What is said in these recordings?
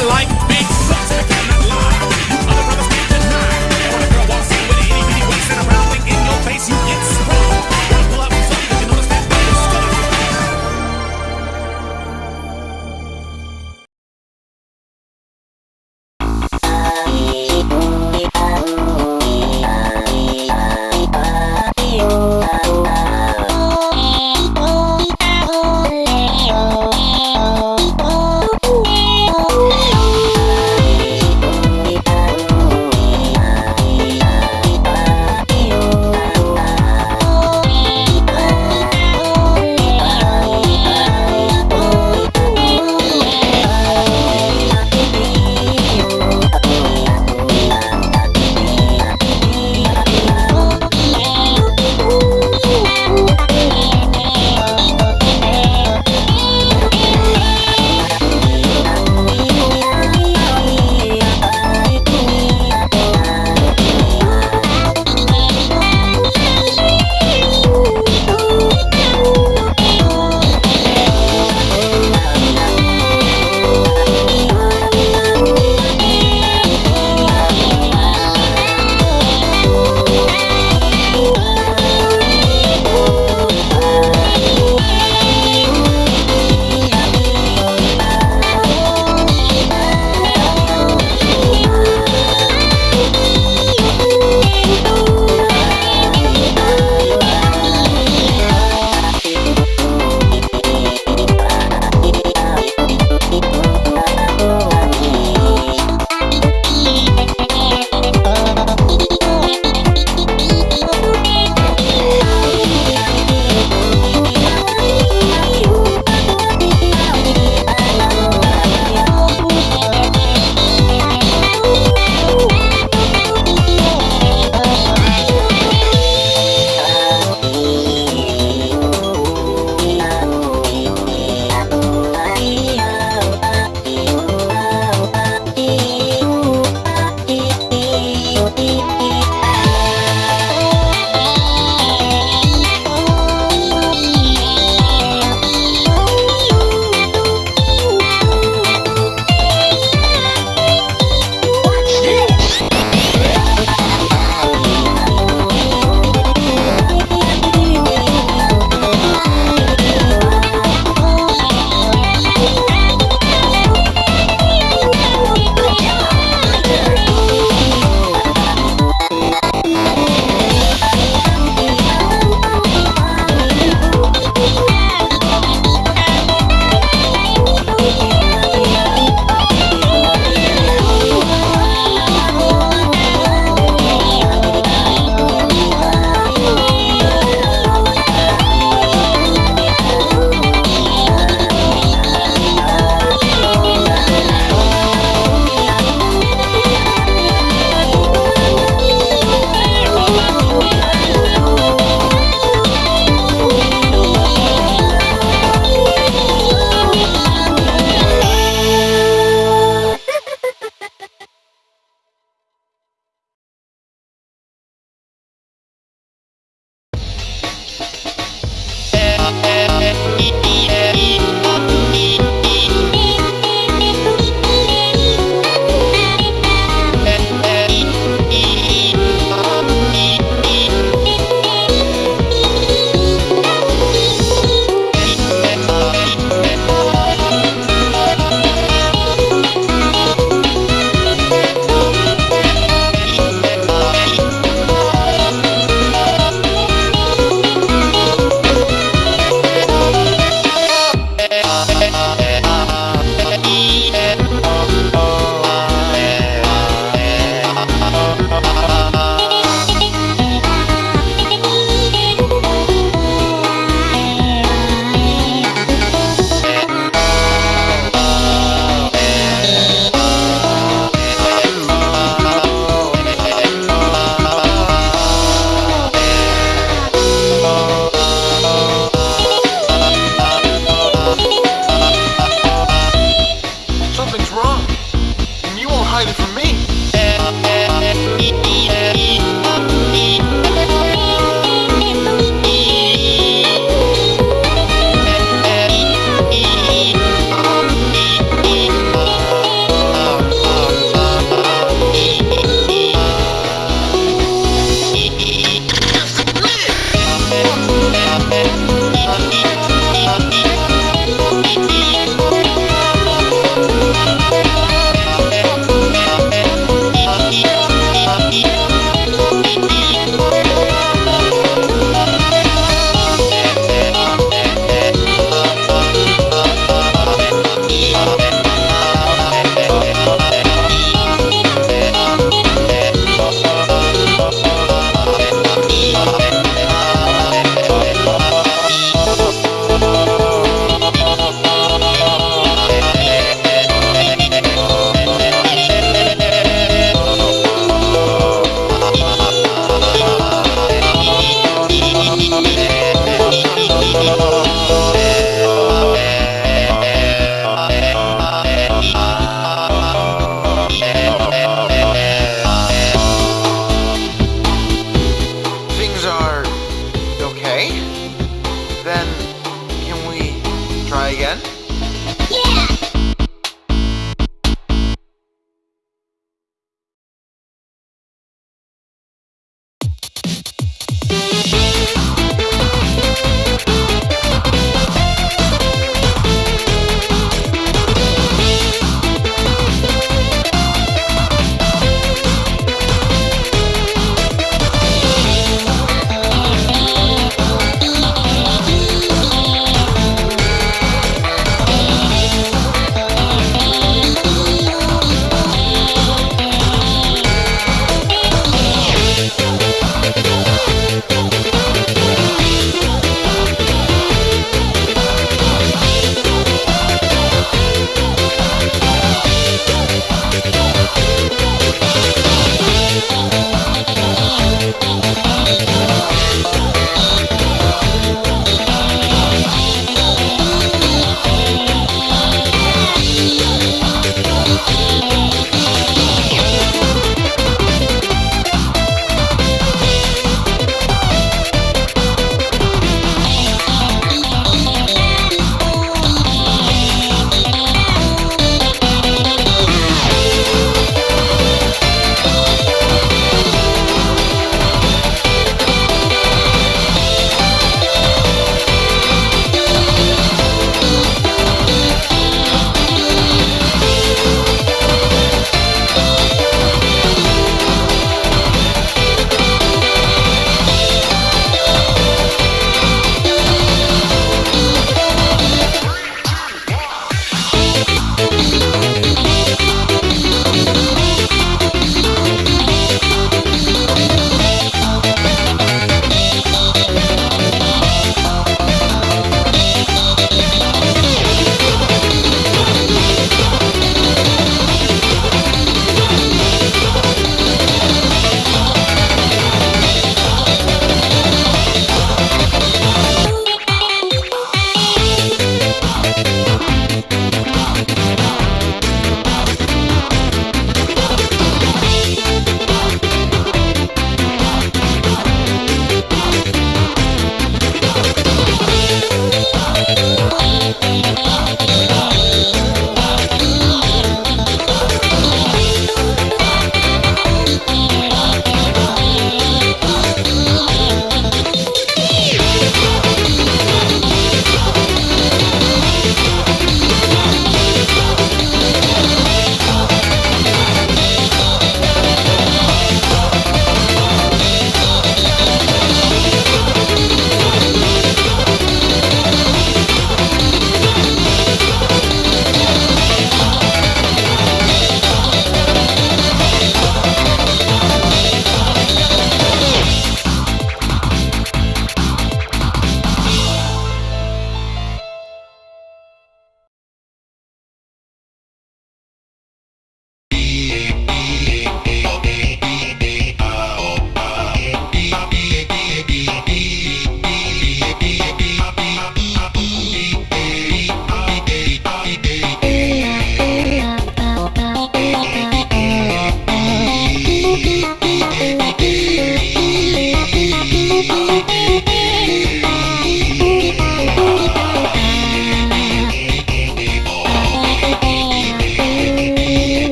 I like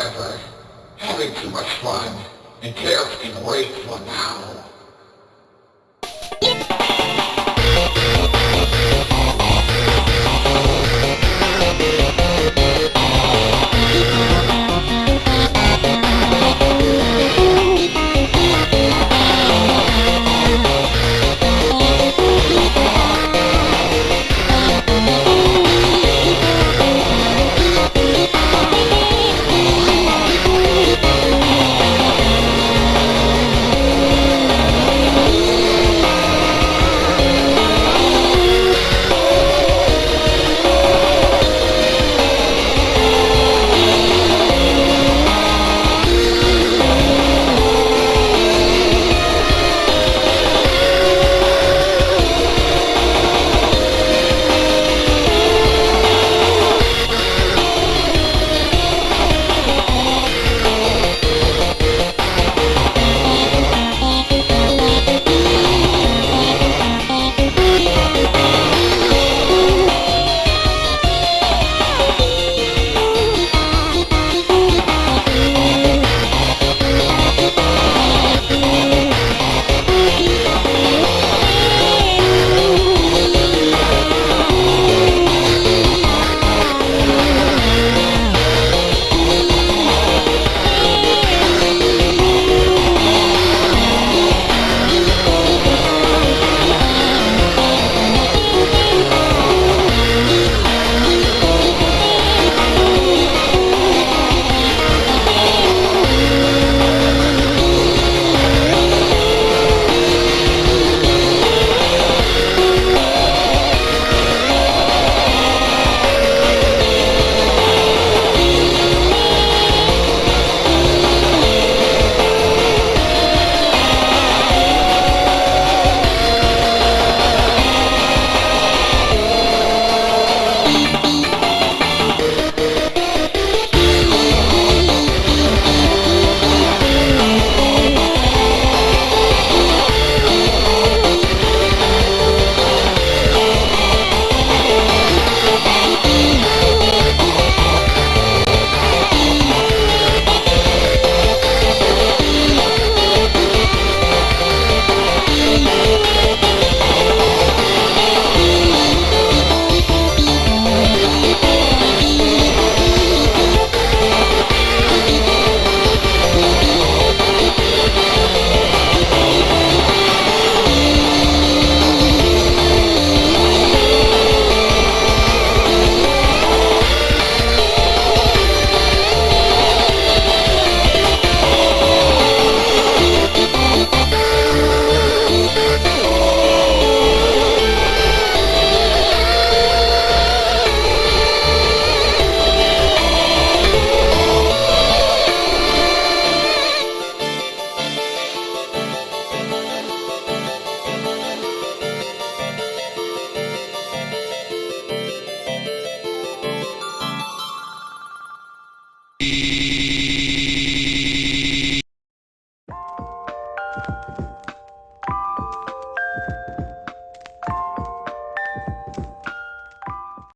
however, having too much fun entails getting away from now.